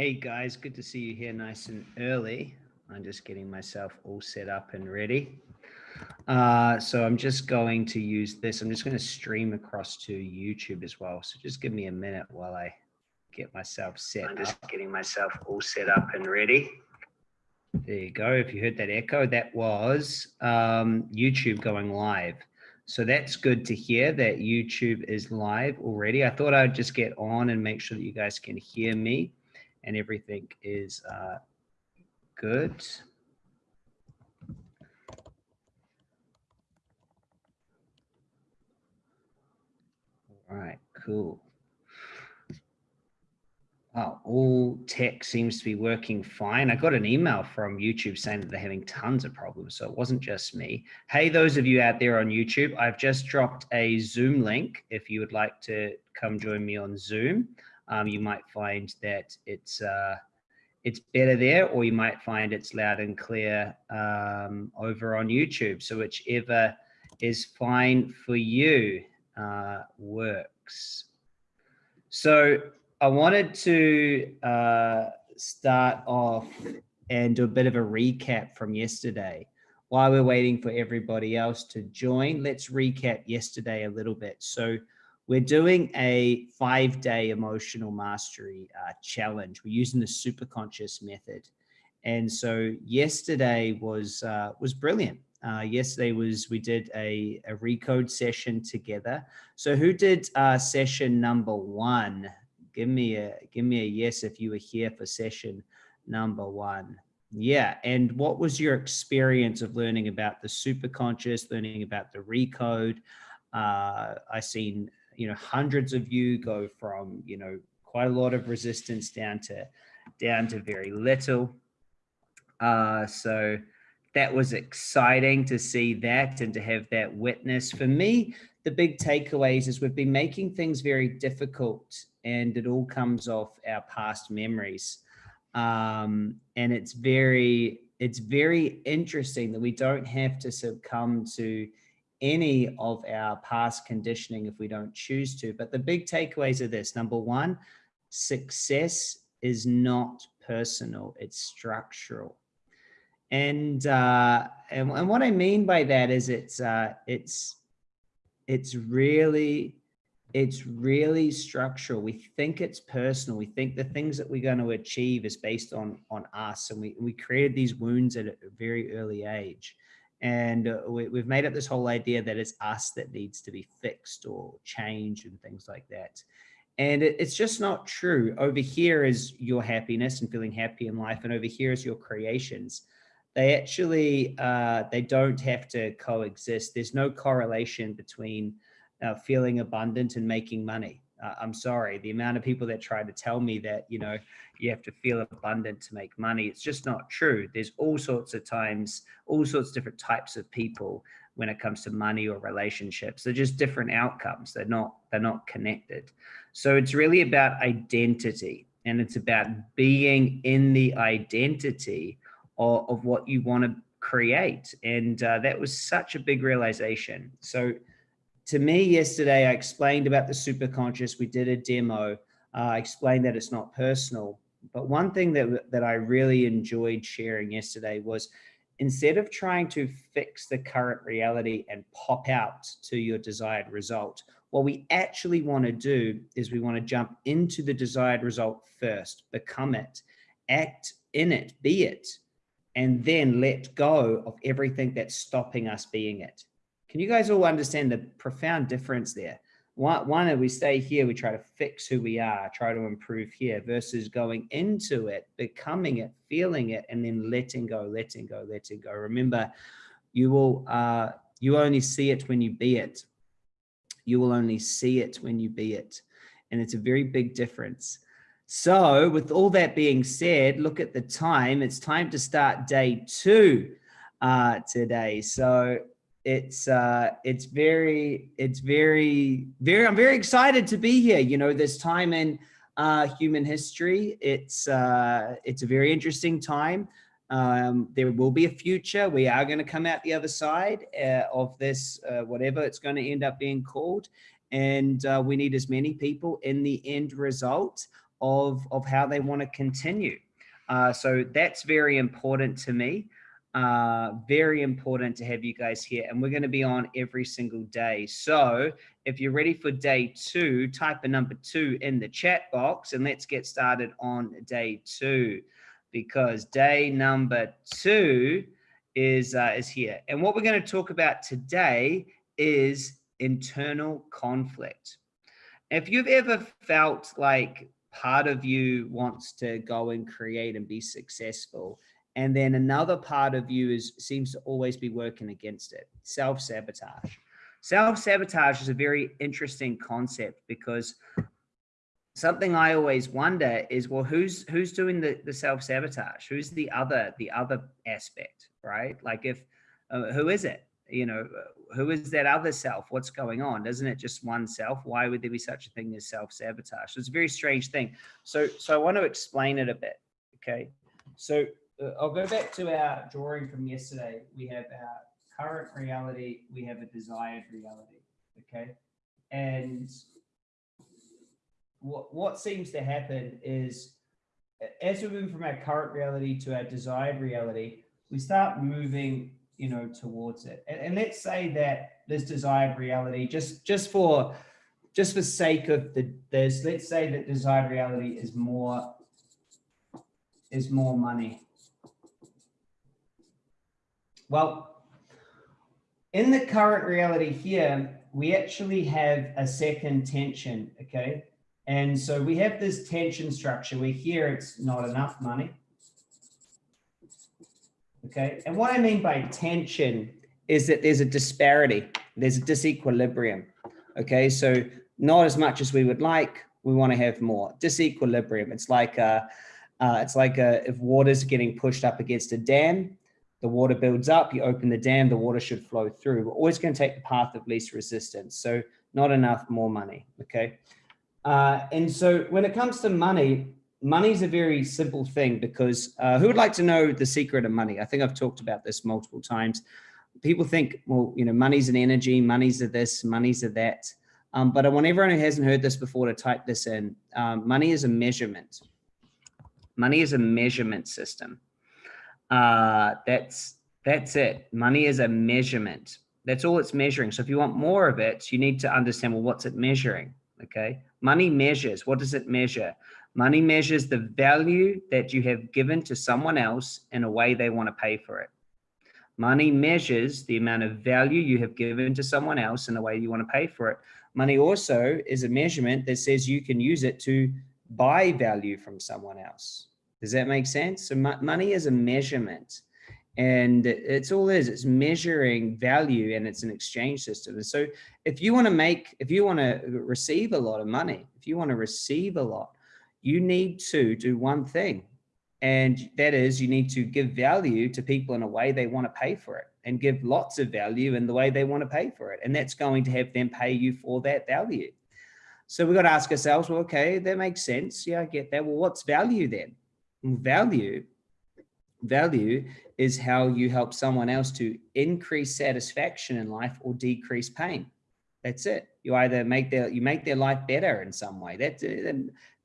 Hey guys, good to see you here nice and early. I'm just getting myself all set up and ready. Uh, so I'm just going to use this. I'm just going to stream across to YouTube as well. So just give me a minute while I get myself set I'm just up. getting myself all set up and ready. There you go. If you heard that echo, that was um, YouTube going live. So that's good to hear that YouTube is live already. I thought I'd just get on and make sure that you guys can hear me and everything is uh, good. All right, cool. Oh, all tech seems to be working fine. I got an email from YouTube saying that they're having tons of problems, so it wasn't just me. Hey, those of you out there on YouTube, I've just dropped a Zoom link if you would like to come join me on Zoom um, you might find that it's uh, it's better there, or you might find it's loud and clear um, over on YouTube. So whichever is fine for you uh, works. So I wanted to uh, start off and do a bit of a recap from yesterday. While we're waiting for everybody else to join, let's recap yesterday a little bit. So we're doing a five day emotional mastery uh, challenge. We're using the super conscious method. And so yesterday was uh, was brilliant. Uh, yesterday was we did a, a recode session together. So who did uh, session number one? Give me a give me a yes if you were here for session number one. Yeah, and what was your experience of learning about the super conscious, learning about the recode? Uh, I seen you know, hundreds of you go from, you know, quite a lot of resistance down to, down to very little. Uh, so that was exciting to see that and to have that witness. For me, the big takeaways is we've been making things very difficult and it all comes off our past memories. Um, and it's very, it's very interesting that we don't have to succumb to any of our past conditioning if we don't choose to. But the big takeaways are this. Number one, success is not personal, it's structural. And, uh, and, and what I mean by that is it's, uh, it's, it's really, it's really structural. We think it's personal. We think the things that we're going to achieve is based on, on us. And we, we created these wounds at a very early age. And uh, we, have made up this whole idea that it's us that needs to be fixed or changed and things like that. And it, it's just not true. Over here is your happiness and feeling happy in life. And over here is your creations. They actually, uh, they don't have to coexist. There's no correlation between uh, feeling abundant and making money uh, I'm sorry, the amount of people that try to tell me that, you know, you have to feel abundant to make money. It's just not true. There's all sorts of times, all sorts of different types of people when it comes to money or relationships. They're just different outcomes. They're not, they're not connected. So it's really about identity and it's about being in the identity of, of what you want to create. And uh, that was such a big realization. So to me yesterday, I explained about the superconscious. We did a demo. Uh, I explained that it's not personal. But one thing that, that I really enjoyed sharing yesterday was instead of trying to fix the current reality and pop out to your desired result, what we actually want to do is we want to jump into the desired result first, become it, act in it, be it, and then let go of everything that's stopping us being it. Can you guys all understand the profound difference there? One, one, we stay here, we try to fix who we are, try to improve here versus going into it, becoming it, feeling it, and then letting go, letting go, letting go. Remember, you will, uh, you only see it when you be it. You will only see it when you be it. And it's a very big difference. So with all that being said, look at the time. It's time to start day two uh, today. So it's uh it's very it's very very i'm very excited to be here you know this time in uh human history it's uh it's a very interesting time um there will be a future we are going to come out the other side uh, of this uh, whatever it's going to end up being called and uh, we need as many people in the end result of, of how they want to continue. Uh, so that's very important to me. Uh, very important to have you guys here and we're going to be on every single day. So if you're ready for day two, type a number two in the chat box and let's get started on day two because day number two is, uh, is here. And what we're going to talk about today is internal conflict. If you've ever felt like part of you wants to go and create and be successful, and then another part of you is seems to always be working against it, self-sabotage. Self-sabotage is a very interesting concept because something I always wonder is, well, who's who's doing the, the self-sabotage? Who's the other the other aspect, right? Like if uh, who is it? You know, who is that other self? What's going on? Doesn't it just one self? Why would there be such a thing as self-sabotage? It's a very strange thing. So so I want to explain it a bit. Okay. So uh, Uh, I'll go back to our drawing from yesterday. We have our current reality, we have a desired reality, okay? And what, what seems to happen is as we move from our current reality to our desired reality, we start moving, you know, towards it. And, and let's say that this desired reality, just, just for, just for sake of the, this, let's say that desired reality is more, is more money. Well, in the current reality here, we actually have a second tension, okay? And so we have this tension structure where here it's not enough money. Okay, and what I mean by tension is that there's a disparity, there's a disequilibrium. Okay, so not as much as we would like, we want to have more. Disequilibrium, it's like, a, uh, it's like a, if water's getting pushed up against a dam, the water builds up, you open the dam, the water should flow through. We're always going to take the path of least resistance. So not enough, more money. Okay. Uh, and so when it comes to money, money is a very simple thing because uh, who would like to know the secret of money? I think I've talked about this multiple times. People think, well, you know, money's an energy, money's a this, money's a that. Um, but I want everyone who hasn't heard this before to type this in. Um, money is a measurement. Money is a measurement system. Uh, that's that's it. Money is a measurement. That's all it's measuring. So if you want more of it, you need to understand, well, what's it measuring? Okay. Money measures. What does it measure? Money measures the value that you have given to someone else in a way they want to pay for it. Money measures the amount of value you have given to someone else in a way you want to pay for it. Money also is a measurement that says you can use it to buy value from someone else. Does that make sense? So money is a measurement and it's all is. It's measuring value and it's an exchange system. And so if you want to make if you want to receive a lot of money if you want to receive a lot you need to do one thing and that is you need to give value to people in a way they want to pay for it and give lots of value in the way they want to pay for it and that's going to have them pay you for that value. So we've got to ask ourselves well okay that makes sense. Yeah i get that. Well what's value then value value is how you help someone else to increase satisfaction in life or decrease pain. That's it. You either make their you make their life better in some way. That's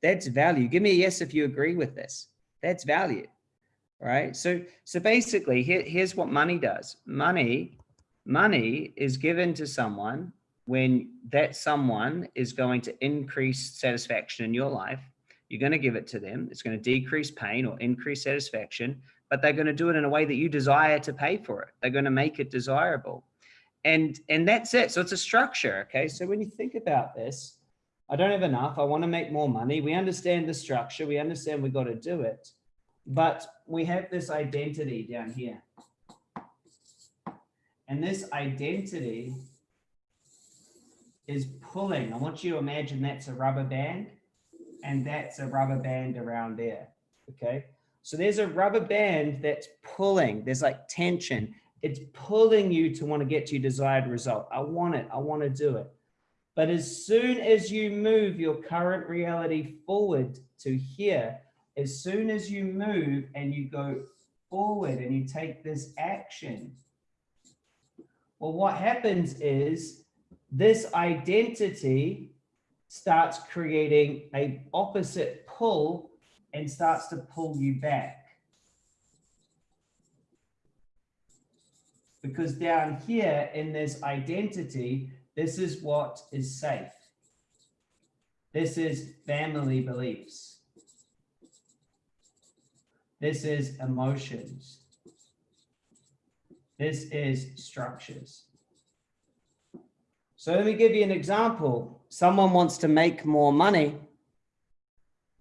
that's value. Give me a yes if you agree with this. That's value right? So so basically here, here's what money does. Money money is given to someone when that someone is going to increase satisfaction in your life you're going to give it to them. It's going to decrease pain or increase satisfaction, but they're going to do it in a way that you desire to pay for it. They're going to make it desirable. And, and that's it. So it's a structure. Okay. So when you think about this, I don't have enough. I want to make more money. We understand the structure. We understand we've got to do it, but we have this identity down here. And this identity is pulling. I want you to imagine that's a rubber band and that's a rubber band around there. Okay. So there's a rubber band that's pulling, there's like tension. It's pulling you to want to get to your desired result. I want it. I want to do it. But as soon as you move your current reality forward to here, as soon as you move and you go forward and you take this action, well, what happens is this identity starts creating a opposite pull and starts to pull you back. Because down here in this identity, this is what is safe. This is family beliefs. This is emotions. This is structures. So let me give you an example. Someone wants to make more money.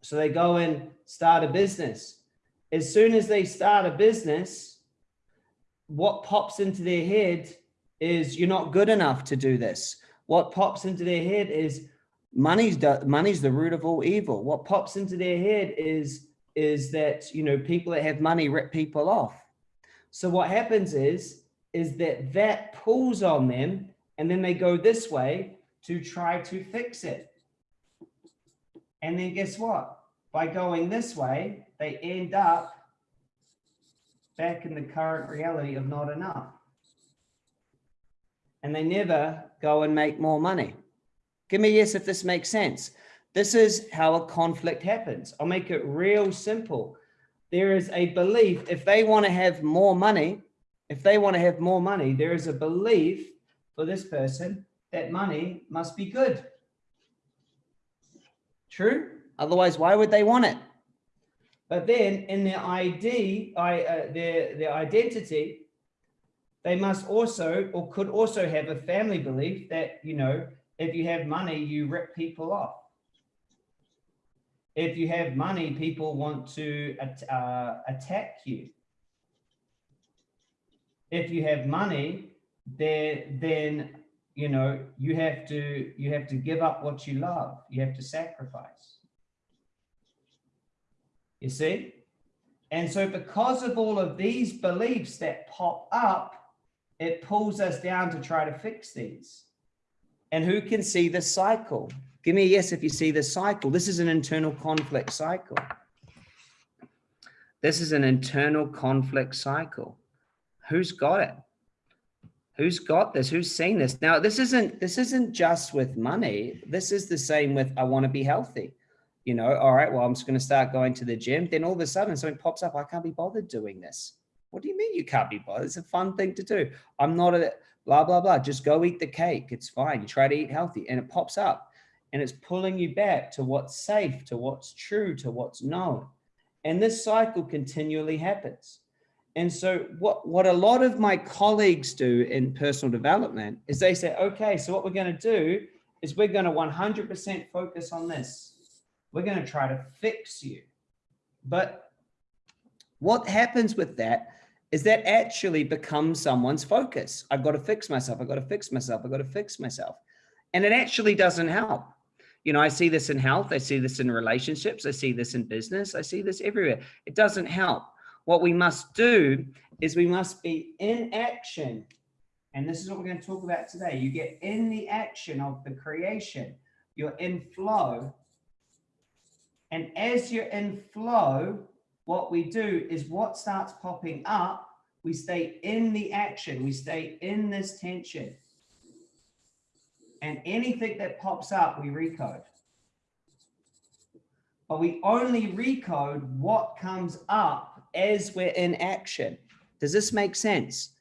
So they go and start a business. As soon as they start a business, what pops into their head is you're not good enough to do this. What pops into their head is money's the, money's the root of all evil. What pops into their head is is that you know people that have money rip people off. So what happens is is that that pulls on them and then they go this way to try to fix it. And then guess what? By going this way, they end up back in the current reality of not enough. And they never go and make more money. Give me a yes if this makes sense. This is how a conflict happens. I'll make it real simple. There is a belief, if they want to have more money, if they want to have more money, there is a belief for this person that money must be good. True? Otherwise, why would they want it? But then in their ID, I, uh, their, their identity, they must also or could also have a family belief that, you know, if you have money, you rip people off. If you have money, people want to uh, attack you. If you have money, then then you know you have to you have to give up what you love. You have to sacrifice. You see? And so because of all of these beliefs that pop up it pulls us down to try to fix these. And who can see the cycle? Give me a yes if you see the cycle. This is an internal conflict cycle. This is an internal conflict cycle. Who's got it who's got this? Who's seen this? Now this isn't this isn't just with money. This is the same with i want to be healthy. You know all right well i'm just going to start going to the gym. Then all of a sudden something pops up. I can't be bothered doing this. What do you mean you can't be bothered? It's a fun thing to do. I'm not a blah blah blah. Just go eat the cake. It's fine. You try to eat healthy. And it pops up. And it's pulling you back to what's safe to what's true to what's known. And this cycle continually happens and so what, what a lot of my colleagues do in personal development is they say, okay, so what we're going to do is we're going to 100% focus on this. We're going to try to fix you. But what happens with that is that actually becomes someone's focus. I've got to fix myself. I've got to fix myself. I've got to fix myself. And it actually doesn't help. You know, I see this in health. I see this in relationships. I see this in business. I see this everywhere. It doesn't help what we must do is we must be in action. And this is what we're going to talk about today. You get in the action of the creation. You're in flow. And as you're in flow, what we do is what starts popping up, we stay in the action. We stay in this tension. And anything that pops up, we recode. But we only recode what comes up as we're in action. Does this make sense?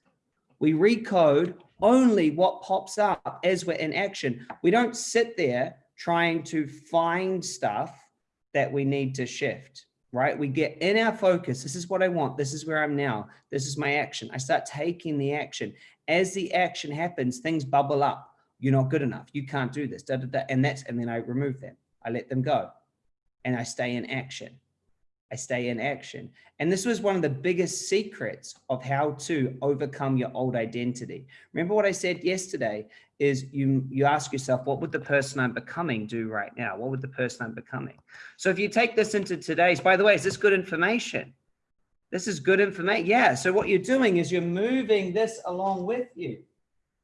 We recode only what pops up as we're in action. We don't sit there trying to find stuff that we need to shift, right? We get in our focus. This is what I want. This is where I'm now. This is my action. I start taking the action. As the action happens, things bubble up. You're not good enough. You can't do this. Da, da, da. And that's, and then I remove them. I let them go and I stay in action. I stay in action. And this was one of the biggest secrets of how to overcome your old identity. Remember what I said yesterday is you, you ask yourself, what would the person I'm becoming do right now? What would the person I'm becoming? So if you take this into today's, by the way, is this good information? This is good information. Yeah. So what you're doing is you're moving this along with you.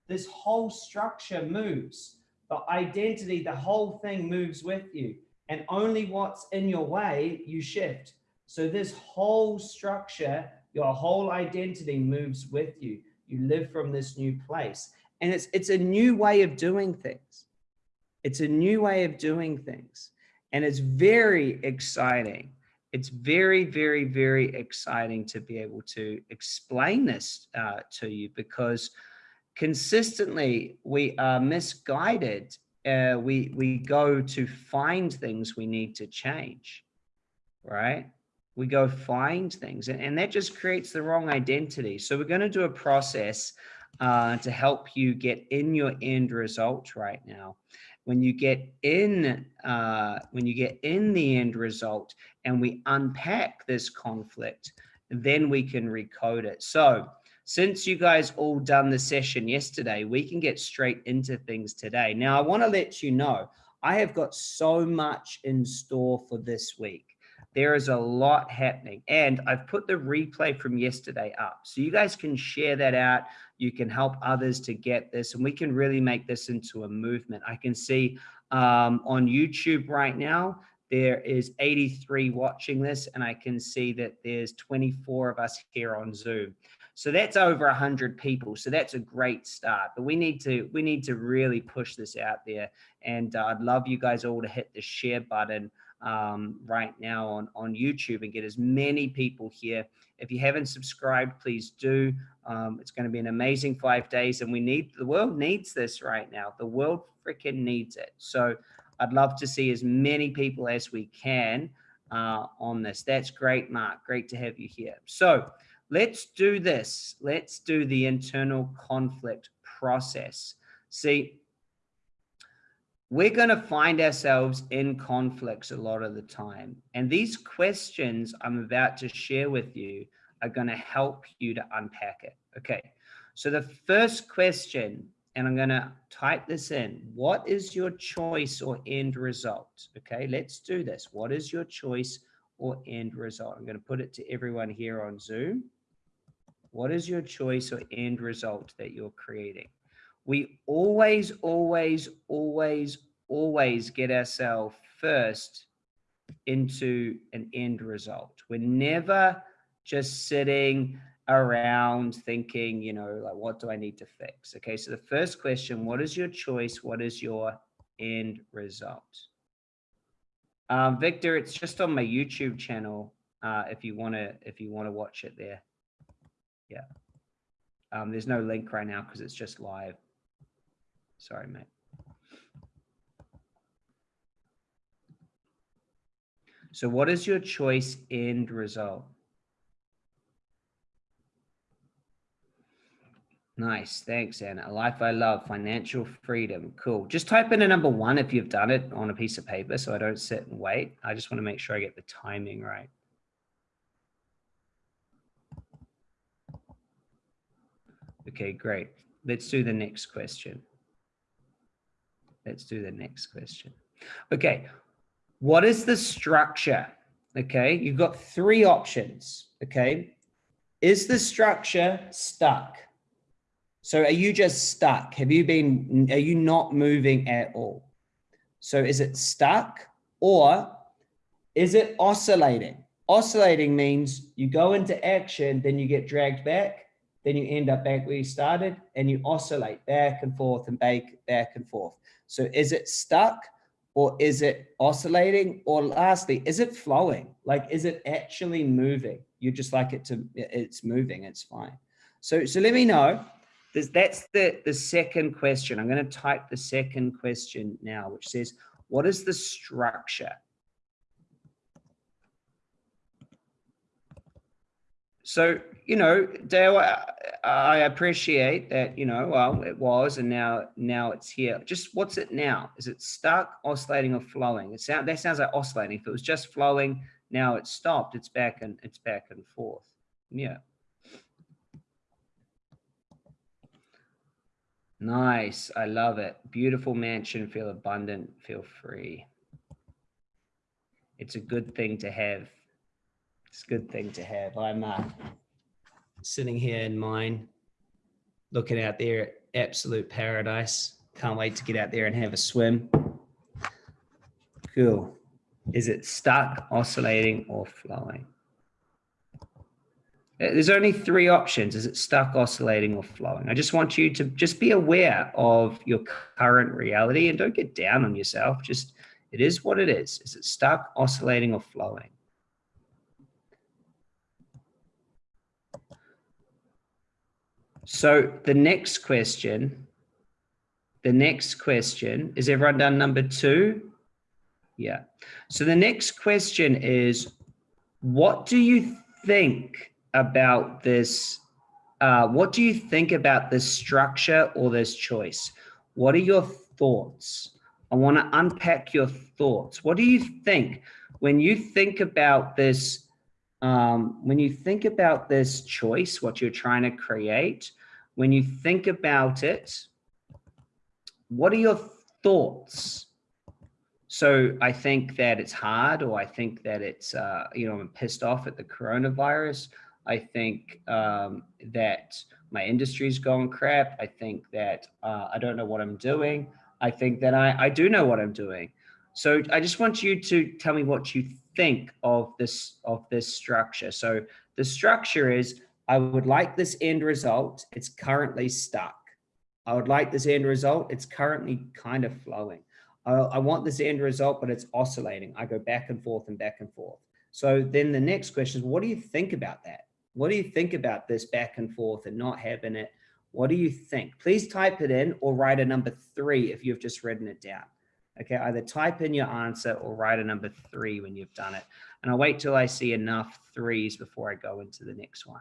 This whole structure moves. The identity, the whole thing moves with you and only what's in your way you shift. So this whole structure, your whole identity moves with you. You live from this new place. And it's, it's a new way of doing things. It's a new way of doing things. And it's very exciting. It's very, very, very exciting to be able to explain this uh, to you because consistently we are misguided. Uh, we, we go to find things we need to change, right? We go find things and, and that just creates the wrong identity. So we're going to do a process uh, to help you get in your end result right now when you get in uh, when you get in the end result and we unpack this conflict, then we can recode it. So since you guys all done the session yesterday, we can get straight into things today. Now, I want to let you know, I have got so much in store for this week. There is a lot happening and I've put the replay from yesterday up so you guys can share that out you can help others to get this and we can really make this into a movement. I can see um, on YouTube right now, there is 83 watching this and I can see that there's 24 of us here on Zoom. So that's over 100 people. So that's a great start. But we need to we need to really push this out there. And uh, I'd love you guys all to hit the share button um, right now on, on YouTube and get as many people here. If you haven't subscribed, please do. Um, it's going to be an amazing five days and we need, the world needs this right now. The world freaking needs it. So I'd love to see as many people as we can uh, on this. That's great, Mark. Great to have you here. So let's do this. Let's do the internal conflict process. See, we're going to find ourselves in conflicts a lot of the time. And these questions I'm about to share with you are going to help you to unpack it. Okay. So the first question, and I'm going to type this in. What is your choice or end result? Okay. Let's do this. What is your choice or end result? I'm going to put it to everyone here on Zoom. What is your choice or end result that you're creating? we always, always, always, always get ourselves first into an end result. We're never just sitting around thinking, you know, like, what do I need to fix? Okay, so the first question, what is your choice? What is your end result? Um, Victor, it's just on my YouTube channel. Uh, if you want to, if you want to watch it there. Yeah. Um, there's no link right now because it's just live. Sorry, mate. So what is your choice end result? Nice. Thanks, Anna. A life I love, financial freedom. Cool. Just type in a number one if you've done it on a piece of paper so I don't sit and wait. I just want to make sure I get the timing right. Okay, great. Let's do the next question. Let's do the next question. Okay, what is the structure? Okay, you've got three options. Okay, is the structure stuck? So are you just stuck? Have you been, are you not moving at all? So is it stuck or is it oscillating? Oscillating means you go into action, then you get dragged back, then you end up back where you started and you oscillate back and forth and back, back and forth. So is it stuck or is it oscillating? Or lastly, is it flowing? Like, is it actually moving? You just like it to, it's moving, it's fine. So, so let me know. That's the, the second question. I'm going to type the second question now, which says, what is the structure? So, you know, Dale, I, appreciate that, you know, well, it was, and now, now it's here. Just what's it now? Is it stuck, oscillating or flowing? It sound, that sounds like oscillating. If it was just flowing, now it's stopped, it's back and it's back and forth. Yeah. Nice. I love it. Beautiful mansion. Feel abundant. Feel free. It's a good thing to have it's a good thing to have. I'm uh, sitting here in mine, looking out there at absolute paradise. Can't wait to get out there and have a swim. Cool. Is it stuck, oscillating, or flowing? Uh, there's only three options. Is it stuck, oscillating, or flowing? I just want you to just be aware of your current reality and don't get down on yourself. Just, it is what it is. Is it stuck, oscillating, or flowing? So the next question, the next question, is everyone done number two? Yeah. So the next question is, what do you think about this? Uh, what do you think about this structure or this choice? What are your thoughts? I want to unpack your thoughts. What do you think when you think about this? Um, when you think about this choice, what you're trying to create, when you think about it, what are your thoughts? So I think that it's hard, or I think that it's, uh, you know, I'm pissed off at the coronavirus. I think um, that my industry's going crap. I think that uh, I don't know what I'm doing. I think that I, I do know what I'm doing. So I just want you to tell me what you think of this of this structure. So the structure is I would like this end result. It's currently stuck. I would like this end result. It's currently kind of flowing. I, I want this end result, but it's oscillating. I go back and forth and back and forth. So then the next question is, what do you think about that? What do you think about this back and forth and not having it? What do you think? Please type it in or write a number three if you've just written it down. Okay, either type in your answer or write a number three when you've done it. And I'll wait till I see enough threes before I go into the next one.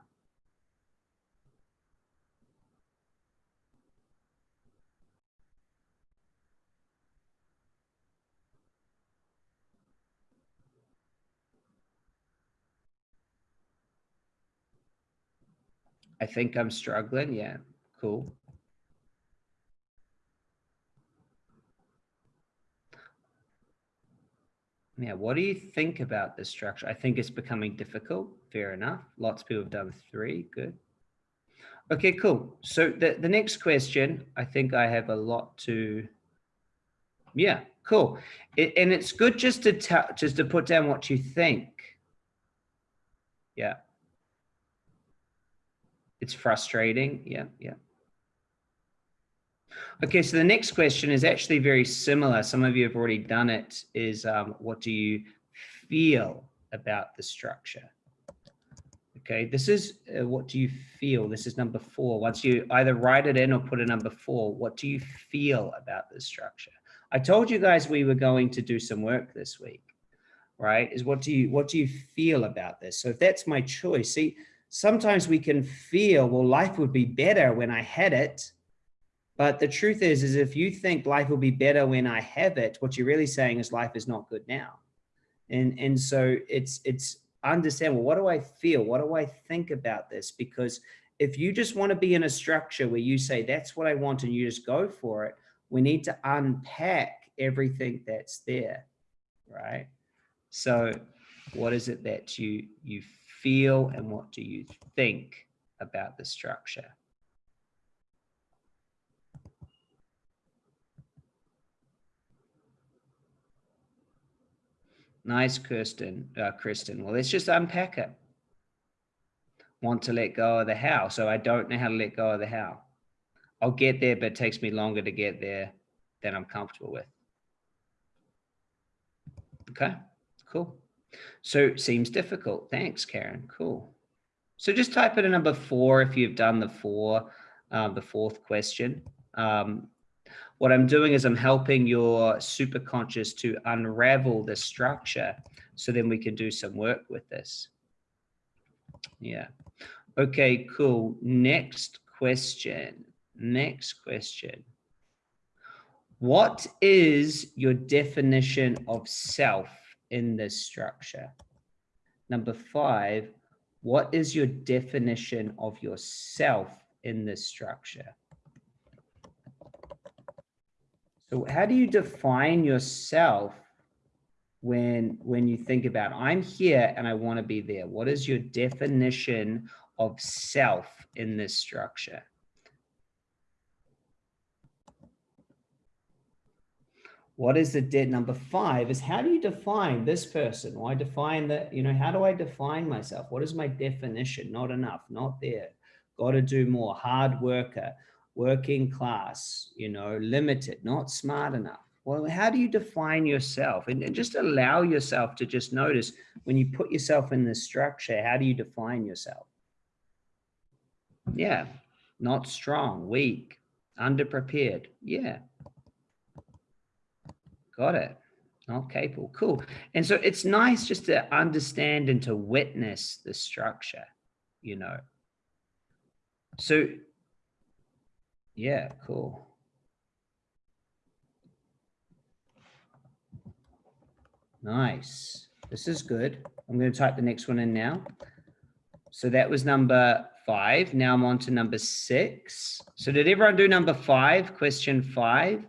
I think I'm struggling. Yeah, cool. Yeah, what do you think about this structure? I think it's becoming difficult. Fair enough. Lots of people have done three. Good. Okay, cool. So the, the next question, I think I have a lot to, yeah, cool. It, and it's good just to tell, just to put down what you think. Yeah. It's frustrating. Yeah, yeah. Okay, so the next question is actually very similar. Some of you have already done it, is um, what do you feel about the structure? Okay, this is uh, what do you feel? This is number four. Once you either write it in or put a number four, what do you feel about the structure? I told you guys we were going to do some work this week, right? Is what do you what do you feel about this? So if that's my choice, see, sometimes we can feel, well, life would be better when I had it. But the truth is, is if you think life will be better when I have it, what you're really saying is life is not good now. And, and so it's, it's understand, well, what do I feel? What do I think about this? Because if you just want to be in a structure where you say, that's what I want, and you just go for it, we need to unpack everything that's there, right? So what is it that you, you feel and what do you think about the structure? Nice, Kirsten. Uh, Kristen. Well, let's just unpack it. Want to let go of the how. So I don't know how to let go of the how. I'll get there, but it takes me longer to get there than I'm comfortable with. Okay, cool. So it seems difficult. Thanks, Karen. Cool. So just type in a number four if you've done the four, um, the fourth question. Um, what I'm doing is I'm helping your superconscious to unravel the structure so then we can do some work with this. Yeah. Okay, cool. Next question. Next question. What is your definition of self in this structure? Number five, what is your definition of yourself in this structure? So how do you define yourself when when you think about I'm here and I want to be there? What is your definition of self in this structure? what is the debt number five is how do you define this person? Why define that you know how do i define myself? What is my definition? Not enough not there. Got to do more hard worker working class you know limited not smart enough well how do you define yourself and, and just allow yourself to just notice when you put yourself in this structure how do you define yourself yeah not strong weak underprepared yeah Got it. Okay, cool, cool. And so it's nice just to understand and to witness the structure, you know. So, yeah, cool. Nice. This is good. I'm going to type the next one in now. So that was number five. Now I'm on to number six. So did everyone do number five, question five?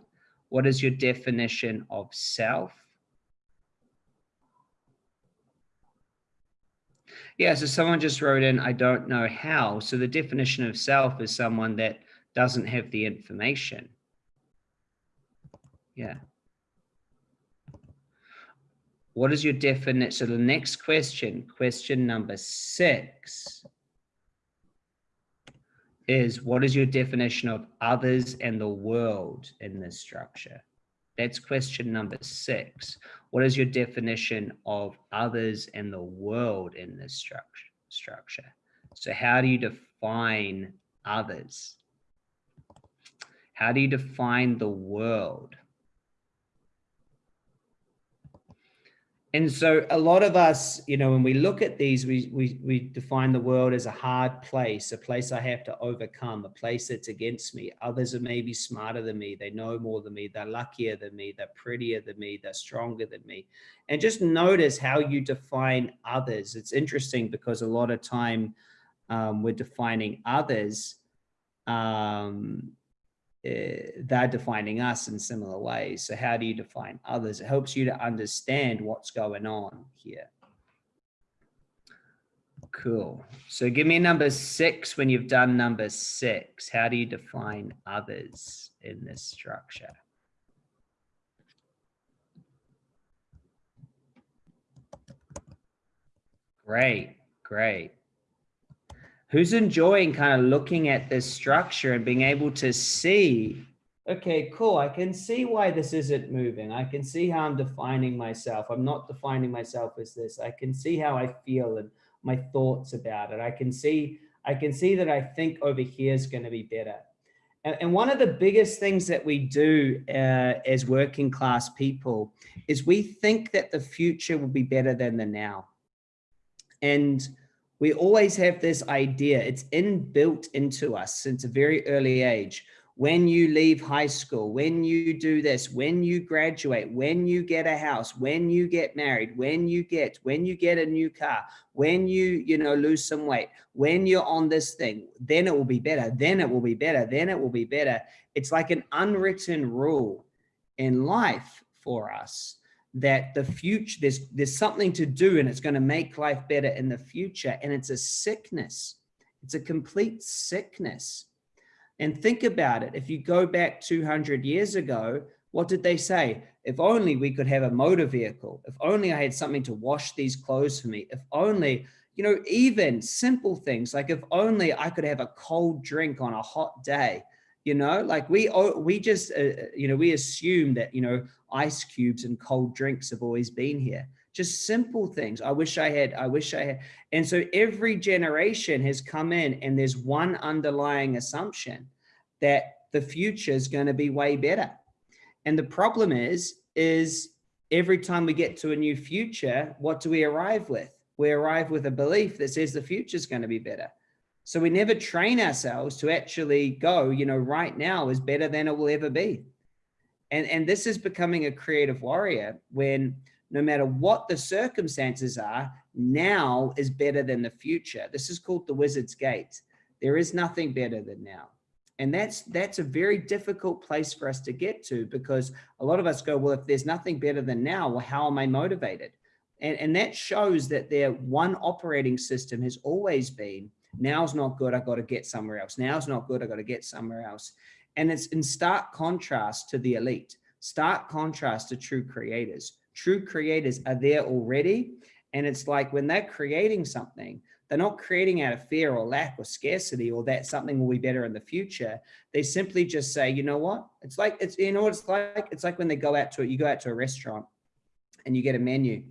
What is your definition of self? Yeah, so someone just wrote in, I don't know how. So the definition of self is someone that doesn't have the information. Yeah. What is your definition? So the next question, question number six is what is your definition of others and the world in this structure? That's question number six. What is your definition of others and the world in this structure? structure? So how do you define others? How do you define the world? and so a lot of us, you know, when we look at these, we, we, we define the world as a hard place, a place I have to overcome, a place that's against me. Others are maybe smarter than me. They know more than me. They're luckier than me. They're prettier than me. They're stronger than me. And just notice how you define others. It's interesting because a lot of time um, we're defining others um, Eh, they're defining us in similar ways. So how do you define others? It helps you to understand what's going on here. Cool. So give me number six when you've done number six. How do you define others in this structure? Great, great who's enjoying kind of looking at this structure and being able to see, okay, cool, I can see why this isn't moving. I can see how I'm defining myself. I'm not defining myself as this. I can see how I feel and my thoughts about it. I can see, I can see that I think over here is going to be better. And, one of the biggest things that we do uh, as working class people is we think that the future will be better than the now. And we always have this idea, it's inbuilt into us since a very early age. When you leave high school, when you do this, when you graduate, when you get a house, when you get married, when you get, when you get a new car, when you, you know, lose some weight, when you're on this thing, then it will be better, then it will be better, then it will be better. It's like an unwritten rule in life for us that the future there's there's something to do and it's going to make life better in the future. And it's a sickness. It's a complete sickness. And think about it. If you go back 200 years ago what did they say? If only we could have a motor vehicle. If only i had something to wash these clothes for me. If only you know even simple things like if only i could have a cold drink on a hot day you know like we we just uh, you know we assume that you know ice cubes and cold drinks have always been here. Just simple things. I wish i had i wish i had. And so every generation has come in and there's one underlying assumption that the future is going to be way better. And the problem is is every time we get to a new future what do we arrive with? We arrive with a belief that says the future is going to be better so we never train ourselves to actually go, you know, right now is better than it will ever be. And, and this is becoming a creative warrior when no matter what the circumstances are, now is better than the future. This is called the wizard's gate. There is nothing better than now. And that's that's a very difficult place for us to get to because a lot of us go, well, if there's nothing better than now, well, how am I motivated? And, and that shows that their one operating system has always been Now's not good. I got to get somewhere else. Now's not good. I got to get somewhere else. And it's in stark contrast to the elite. Stark contrast to true creators. True creators are there already. And it's like when they're creating something, they're not creating out of fear or lack or scarcity or that something will be better in the future. They simply just say, you know what? It's like, it's, you know what it's like? It's like when they go out to, it, you go out to a restaurant and you get a menu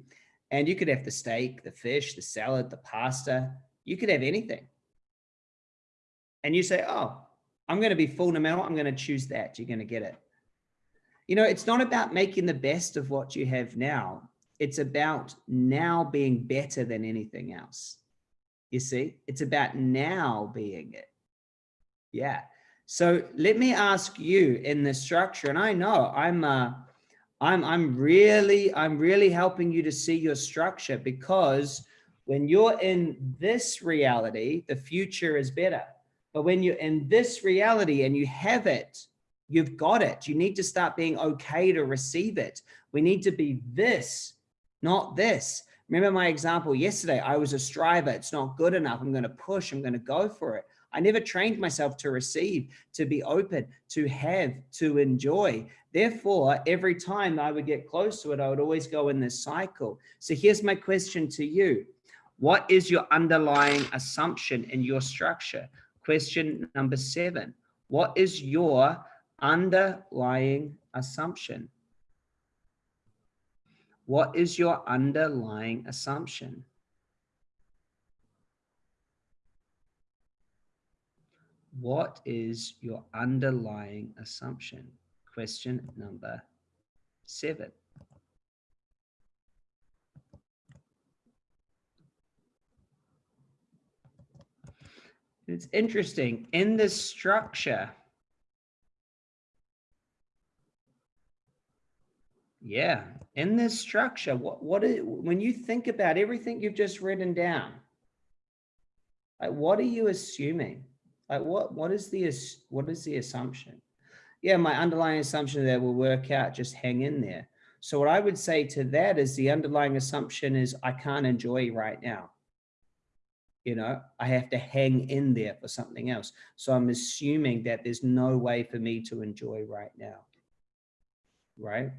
and you could have the steak, the fish, the salad, the pasta, you could have anything. And you say, oh, I'm going to be matter I'm going to choose that. You're going to get it. You know, it's not about making the best of what you have now. It's about now being better than anything else. You see, it's about now being it. Yeah. So let me ask you in the structure, and I know I'm, uh, I'm, I'm really, I'm really helping you to see your structure because when you're in this reality, the future is better. But when you're in this reality and you have it, you've got it. You need to start being okay to receive it. We need to be this, not this. Remember my example yesterday, I was a striver. It's not good enough. I'm going to push. I'm going to go for it. I never trained myself to receive, to be open, to have, to enjoy. Therefore, every time I would get close to it, I would always go in this cycle. So here's my question to you. What is your underlying assumption in your structure? Question number seven. What is your underlying assumption? What is your underlying assumption? What is your underlying assumption? Question number seven. It's interesting in this structure. Yeah, in this structure, what what is when you think about everything you've just written down, like what are you assuming? Like what what is the what is the assumption? Yeah, my underlying assumption that will work out, just hang in there. So what I would say to that is the underlying assumption is I can't enjoy right now. You know, I have to hang in there for something else. So I'm assuming that there's no way for me to enjoy right now. Right?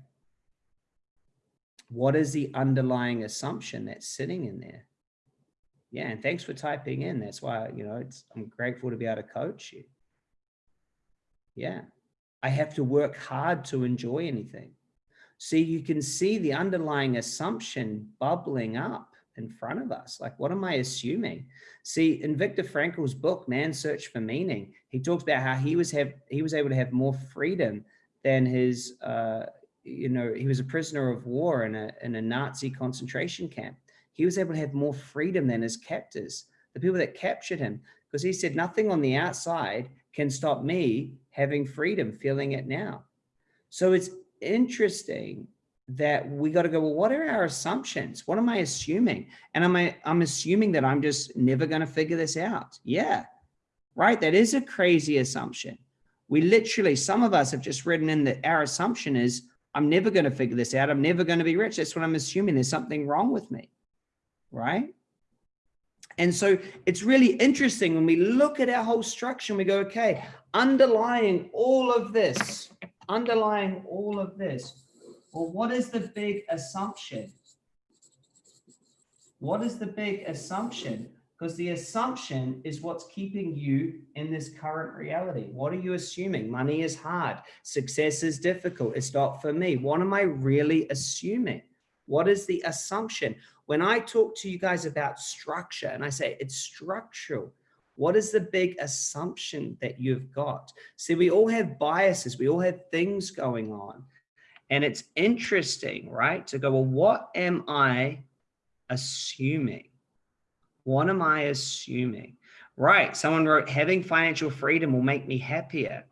what is the underlying assumption that's sitting in there? Yeah, and thanks for typing in. That's why, you know, it's I'm grateful to be able to coach you. Yeah, I have to work hard to enjoy anything. See, you can see the underlying assumption bubbling up in front of us. Like, what am I assuming? See, in Viktor Frankl's book, Man's Search for Meaning, he talks about how he was have he was able to have more freedom than his uh, you know, he was a prisoner of war in a, in a Nazi concentration camp. He was able to have more freedom than his captors, the people that captured him, because he said, nothing on the outside can stop me having freedom, feeling it now. So it's interesting that we got to go, well, what are our assumptions? What am I assuming? And am I, I'm assuming that I'm just never going to figure this out. Yeah, right. That is a crazy assumption. We literally, some of us have just written in that our assumption is I'm never going to figure this out. I'm never going to be rich. That's what I'm assuming. There's something wrong with me, right? And so it's really interesting when we look at our whole structure and we go, okay, underlying all of this, underlying all of this, well, what is the big assumption? What is the big assumption? because the assumption is what's keeping you in this current reality. What are you assuming? Money is hard. Success is difficult. It's not for me. What am I really assuming? What is the assumption? When I talk to you guys about structure and I say it's structural, what is the big assumption that you've got? See, we all have biases. We all have things going on. And it's interesting, right? To go, well, what am I assuming? What am I assuming? Right. Someone wrote having financial freedom will make me happier.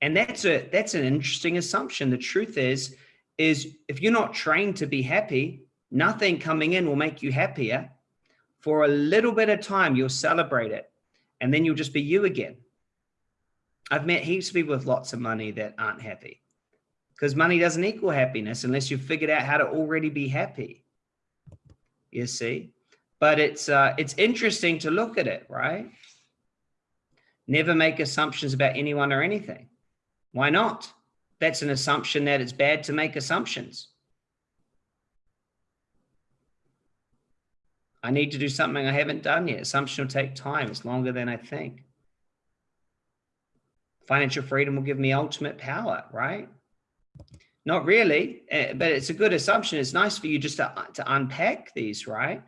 And that's a that's an interesting assumption. The truth is, is if you're not trained to be happy, nothing coming in will make you happier. For a little bit of time, you'll celebrate it. And then you'll just be you again. I've met heaps of people with lots of money that aren't happy because money doesn't equal happiness unless you've figured out how to already be happy. You see? but it's uh, it's interesting to look at it, right? Never make assumptions about anyone or anything. Why not? that's an assumption that it's bad to make assumptions. I need to do something I haven't done yet. Assumption will take time. It's longer than I think. Financial freedom will give me ultimate power, right? Not really, eh, but it's a good assumption. It's nice for you just to, to unpack these, right?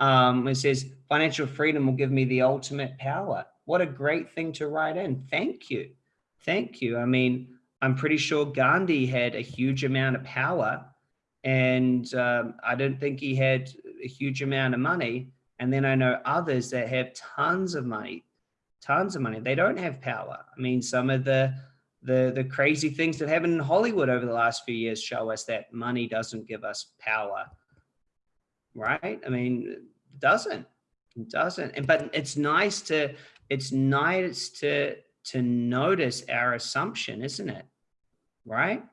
Um, it says financial freedom will give me the ultimate power. What a great thing to write in. Thank you. Thank you. I mean, I'm pretty sure Gandhi had a huge amount of power and um, I don't think he had a huge amount of money. And then I know others that have tons of money, tons of money. They don't have power. I mean, some of the the the crazy things that happen in Hollywood over the last few years show us that money doesn't give us power. Right? I mean, it doesn't. It doesn't. And but it's nice to it's nice to to notice our assumption, isn't it? Right?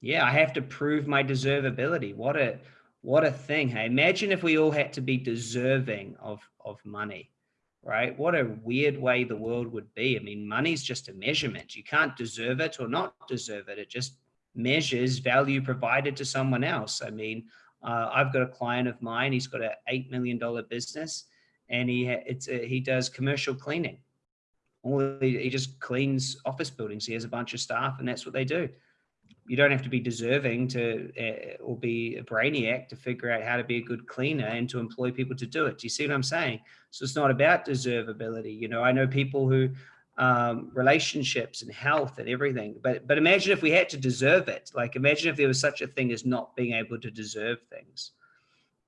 Yeah, I have to prove my deservability. What a what a thing. Hey, imagine if we all had to be deserving of of money right? What a weird way the world would be. I mean, money's just a measurement. You can't deserve it or not deserve it. It just measures value provided to someone else. I mean, uh, I've got a client of mine. He's got an eight million dollar business, and he it's a, he does commercial cleaning. All he, he just cleans office buildings. He has a bunch of staff, and that's what they do you don't have to be deserving to uh, or be a brainiac to figure out how to be a good cleaner and to employ people to do it. Do you see what I'm saying? So it's not about deservability. You know, I know people who um, relationships and health and everything, but but imagine if we had to deserve it. Like imagine if there was such a thing as not being able to deserve things.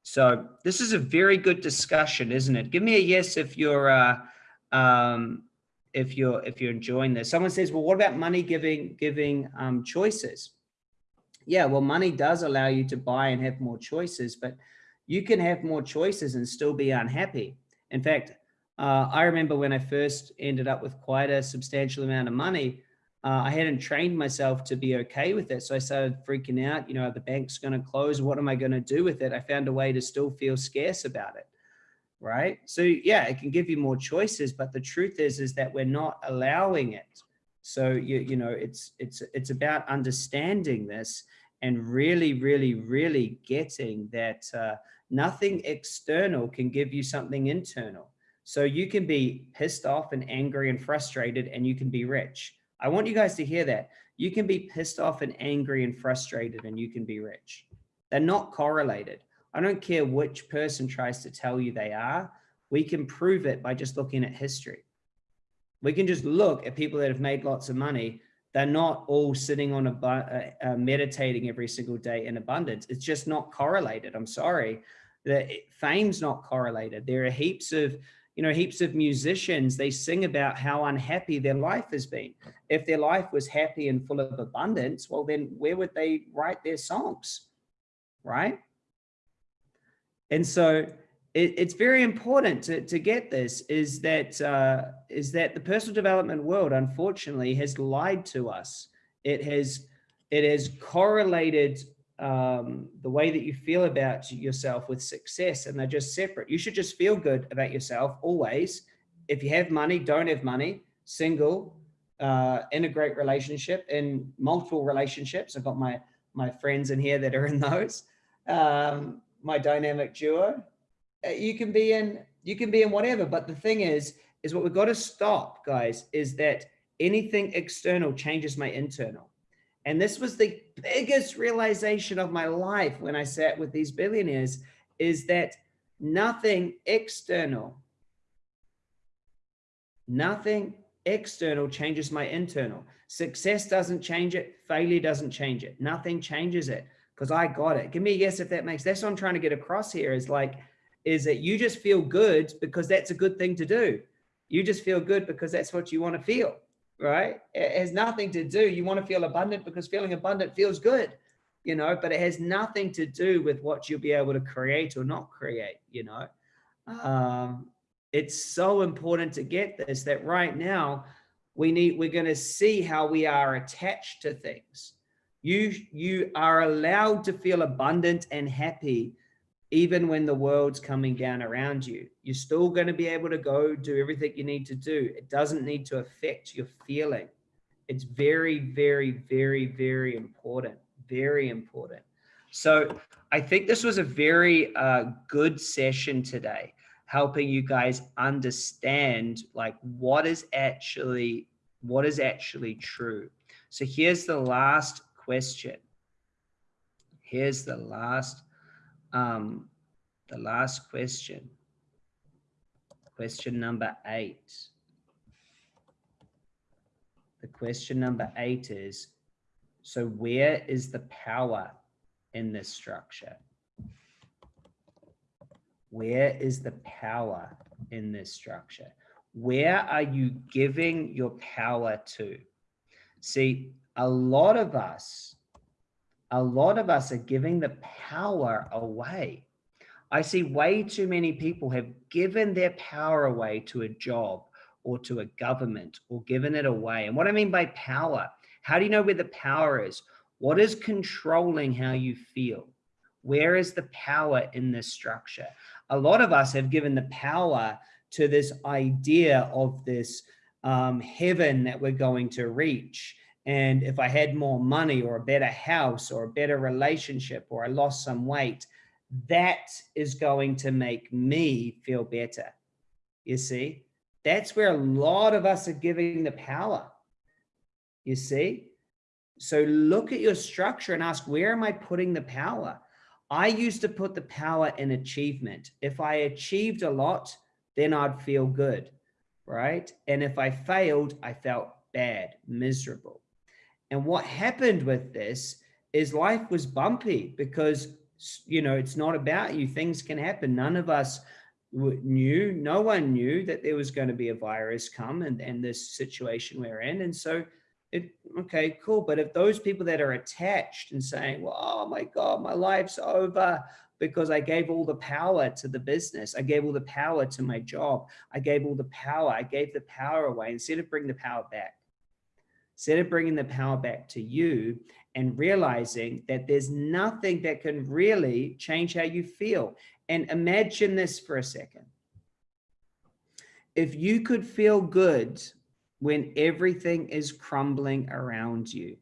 So this is a very good discussion, isn't it? Give me a yes if you're uh, um, if you're if you're enjoying this. Someone says, well, what about money giving giving um, choices? Yeah, well, money does allow you to buy and have more choices, but you can have more choices and still be unhappy. In fact, uh, I remember when I first ended up with quite a substantial amount of money, uh, I hadn't trained myself to be okay with it. So I started freaking out, you know, the bank's going to close. What am I going to do with it? I found a way to still feel scarce about it right? So yeah, it can give you more choices, but the truth is, is that we're not allowing it. So you, you know, it's, it's, it's about understanding this and really, really, really getting that uh, nothing external can give you something internal. So you can be pissed off and angry and frustrated and you can be rich. I want you guys to hear that. You can be pissed off and angry and frustrated and you can be rich. They're not correlated. I don't care which person tries to tell you they are. We can prove it by just looking at history. We can just look at people that have made lots of money. They're not all sitting on a uh, uh, meditating every single day in abundance. It's just not correlated. I'm sorry. The fame's not correlated. There are heaps of, you know, heaps of musicians. They sing about how unhappy their life has been. If their life was happy and full of abundance, well, then where would they write their songs? Right? And so it, it's very important to, to get this is that uh, is that the personal development world, unfortunately, has lied to us. It has it has correlated um, the way that you feel about yourself with success, and they're just separate. You should just feel good about yourself always. If you have money, don't have money, single, uh, in a great relationship, in multiple relationships. I've got my my friends in here that are in those. Um, my dynamic duo. Uh, you can be in, you can be in whatever. But the thing is, is what we've got to stop, guys, is that anything external changes my internal. And this was the biggest realization of my life when I sat with these billionaires is that nothing external, nothing external changes my internal. Success doesn't change it. Failure doesn't change it. Nothing changes it because I got it. Give me a yes if that makes, that's what I'm trying to get across here is like, is that you just feel good because that's a good thing to do. You just feel good because that's what you want to feel, right? It has nothing to do. You want to feel abundant because feeling abundant feels good, you know, but it has nothing to do with what you'll be able to create or not create, you know. Um, it's so important to get this that right now we need, we're going to see how we are attached to things you, you are allowed to feel abundant and happy even when the world's coming down around you. You're still going to be able to go do everything you need to do. It doesn't need to affect your feeling. It's very, very, very, very important. Very important. So I think this was a very uh, good session today, helping you guys understand like what is actually what is actually true. So here's the last question. Here's the last um, the last question. Question number eight. The question number eight is, so where is the power in this structure? Where is the power in this structure? Where are you giving your power to? See, a lot of us, a lot of us are giving the power away. I see way too many people have given their power away to a job or to a government or given it away. And what I mean by power, how do you know where the power is? What is controlling how you feel? Where is the power in this structure? A lot of us have given the power to this idea of this um, heaven that we're going to reach. And if I had more money or a better house or a better relationship or I lost some weight, that is going to make me feel better. You see, that's where a lot of us are giving the power. You see, so look at your structure and ask, where am I putting the power? I used to put the power in achievement. If I achieved a lot, then I'd feel good, right? And if I failed, I felt bad, miserable. And what happened with this is life was bumpy because, you know, it's not about you. Things can happen. None of us knew, no one knew that there was going to be a virus come and, and this situation we're in. And so it, okay, cool. But if those people that are attached and saying, well, oh my God, my life's over because I gave all the power to the business. I gave all the power to my job. I gave all the power. I gave the power away instead of bring the power back. Instead of bringing the power back to you and realizing that there's nothing that can really change how you feel. And imagine this for a second. If you could feel good when everything is crumbling around you.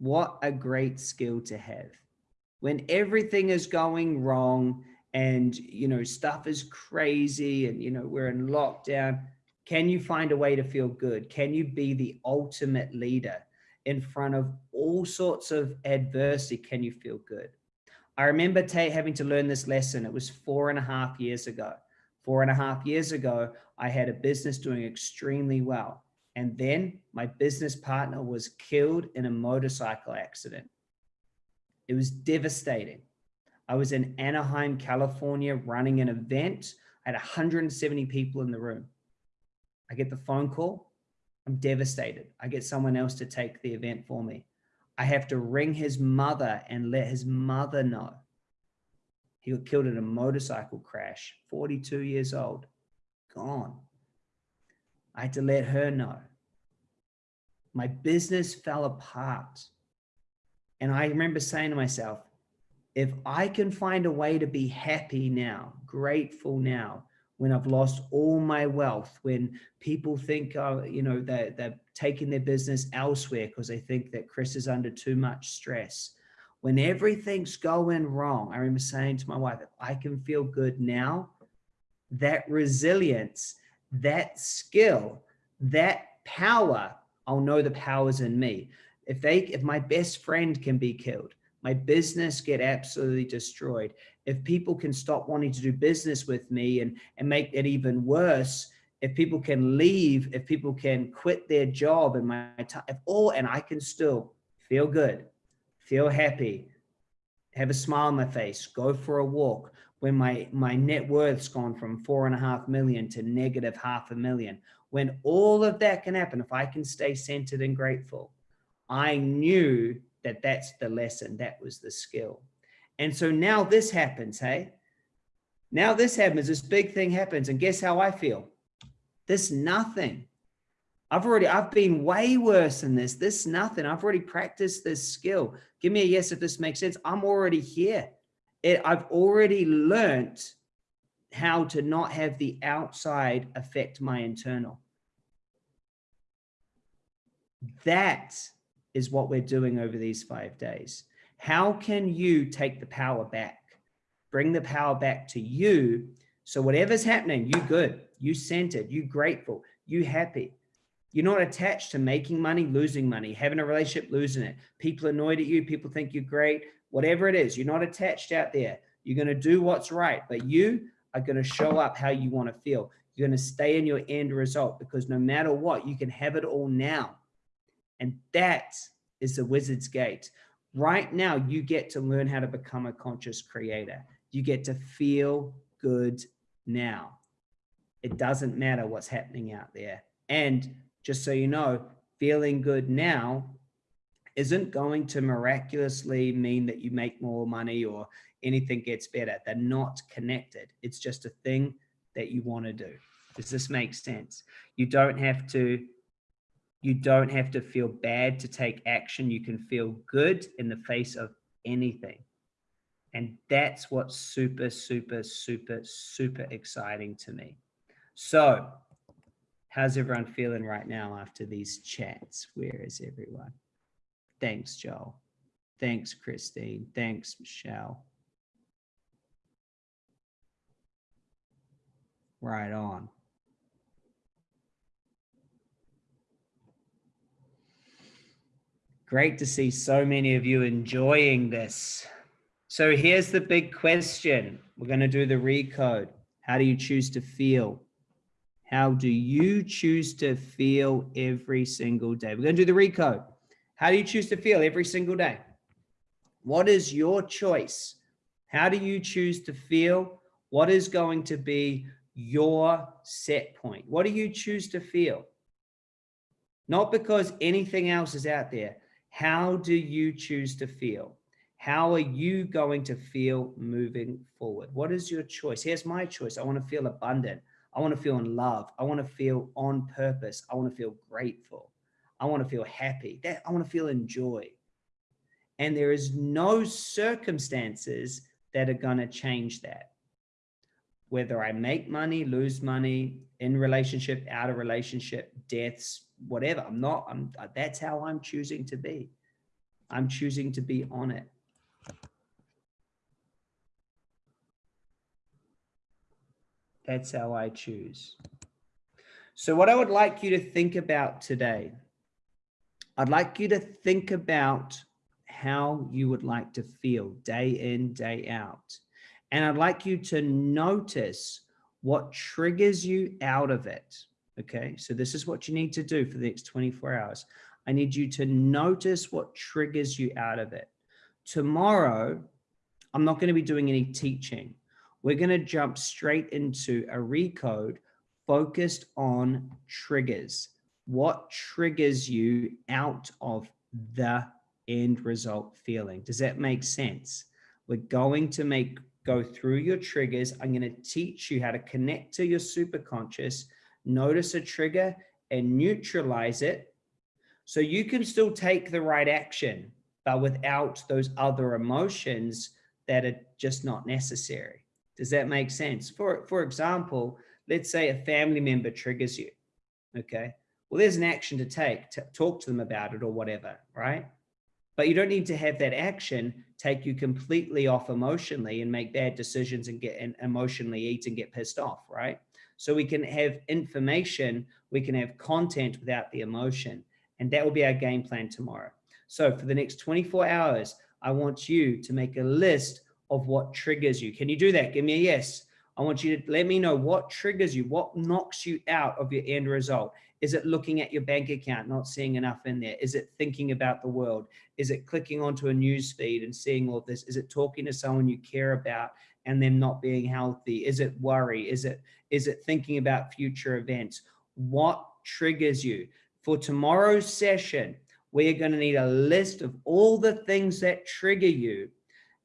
What a great skill to have. When everything is going wrong and, you know, stuff is crazy and, you know, we're in lockdown, can you find a way to feel good? Can you be the ultimate leader in front of all sorts of adversity? Can you feel good? I remember Tate having to learn this lesson. It was four and a half years ago. Four and a half years ago, I had a business doing extremely well. And then my business partner was killed in a motorcycle accident. It was devastating. I was in Anaheim, California, running an event. I had 170 people in the room. I get the phone call. I'm devastated. I get someone else to take the event for me. I have to ring his mother and let his mother know. He got killed in a motorcycle crash, 42 years old, gone. I had to let her know. My business fell apart. And I remember saying to myself, if I can find a way to be happy now, grateful now, when I've lost all my wealth, when people think, uh, you know, they're, they're taking their business elsewhere because they think that Chris is under too much stress, when everything's going wrong, I remember saying to my wife, if I can feel good now, that resilience, that skill, that power, I'll know the power's in me. If they, if my best friend can be killed, my business get absolutely destroyed. If people can stop wanting to do business with me and, and make it even worse, if people can leave, if people can quit their job and my time, if all, and I can still feel good, feel happy, have a smile on my face, go for a walk. When my, my net worth's gone from four and a half million to negative half a million, when all of that can happen, if I can stay centered and grateful, I knew that that's the lesson, that was the skill. And so now this happens, hey? Now this happens, this big thing happens, and guess how I feel? This nothing. I've already, I've been way worse than this. This nothing. I've already practiced this skill. Give me a yes if this makes sense. I'm already here. It, I've already learned how to not have the outside affect my internal. That is what we're doing over these five days. How can you take the power back? Bring the power back to you. So whatever's happening, you good, you centered, you grateful, you happy. You're not attached to making money, losing money, having a relationship, losing it. People annoyed at you, people think you're great, whatever it is, you're not attached out there. You're going to do what's right, but you are going to show up how you want to feel. You're going to stay in your end result because no matter what, you can have it all now. And that is the wizard's gate. Right now, you get to learn how to become a conscious creator. You get to feel good now. It doesn't matter what's happening out there. And just so you know, feeling good now isn't going to miraculously mean that you make more money or anything gets better. They're not connected. It's just a thing that you want to do. Does this make sense? You don't have to you don't have to feel bad to take action. You can feel good in the face of anything. And that's what's super, super, super, super exciting to me. So how's everyone feeling right now after these chats? Where is everyone? Thanks, Joel. Thanks, Christine. Thanks, Michelle. Right on. Great to see so many of you enjoying this. So here's the big question. We're going to do the recode. How do you choose to feel? How do you choose to feel every single day? We're going to do the recode. How do you choose to feel every single day? What is your choice? How do you choose to feel? What is going to be your set point? What do you choose to feel? Not because anything else is out there. How do you choose to feel? How are you going to feel moving forward? What is your choice? Here's my choice. I want to feel abundant. I want to feel in love. I want to feel on purpose. I want to feel grateful. I want to feel happy. That I want to feel in joy. And there is no circumstances that are going to change that whether I make money, lose money, in relationship, out of relationship, deaths, whatever. I'm not, I'm, that's how I'm choosing to be. I'm choosing to be on it. That's how I choose. So what I would like you to think about today, I'd like you to think about how you would like to feel day in, day out. And I'd like you to notice what triggers you out of it. Okay, so this is what you need to do for the next 24 hours. I need you to notice what triggers you out of it. Tomorrow, I'm not going to be doing any teaching. We're going to jump straight into a recode focused on triggers. What triggers you out of the end result feeling? Does that make sense? We're going to make go through your triggers. I'm going to teach you how to connect to your superconscious, notice a trigger and neutralize it so you can still take the right action, but without those other emotions that are just not necessary. Does that make sense? For, for example, let's say a family member triggers you. Okay. Well, there's an action to take to talk to them about it or whatever, right? But you don't need to have that action take you completely off emotionally and make bad decisions and get and emotionally eat and get pissed off, right? So we can have information, we can have content without the emotion. And that will be our game plan tomorrow. So for the next 24 hours, I want you to make a list of what triggers you. Can you do that? Give me a yes. I want you to let me know what triggers you, what knocks you out of your end result. Is it looking at your bank account, not seeing enough in there? Is it thinking about the world? Is it clicking onto a news feed and seeing all of this? Is it talking to someone you care about and them not being healthy? Is it worry? Is it, is it thinking about future events? What triggers you? For tomorrow's session, we're going to need a list of all the things that trigger you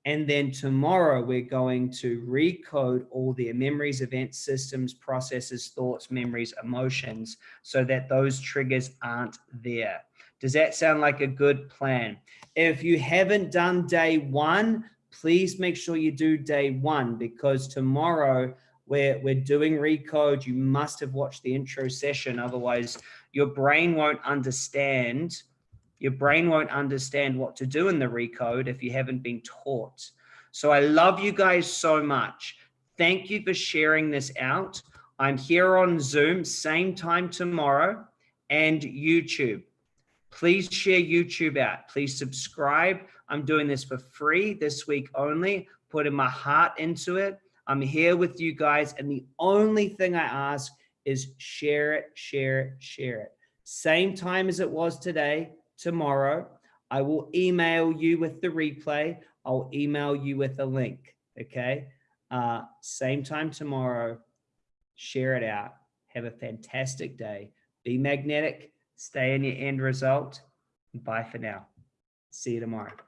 and then tomorrow we're going to recode all their memories, events, systems, processes, thoughts, memories, emotions, so that those triggers aren't there. Does that sound like a good plan? If you haven't done day one, please make sure you do day one because tomorrow We're, we're doing recode. You must have watched the intro session. Otherwise, your brain won't understand. Your brain won't understand what to do in the recode if you haven't been taught. So I love you guys so much. Thank you for sharing this out. I'm here on Zoom, same time tomorrow, and YouTube. Please share YouTube out. Please subscribe. I'm doing this for free this week only, putting my heart into it. I'm here with you guys. And the only thing I ask is share it, share it, share it. Same time as it was today, tomorrow. I will email you with the replay. I'll email you with a link. Okay. Uh, same time tomorrow. Share it out. Have a fantastic day. Be magnetic. Stay in your end result. Bye for now. See you tomorrow.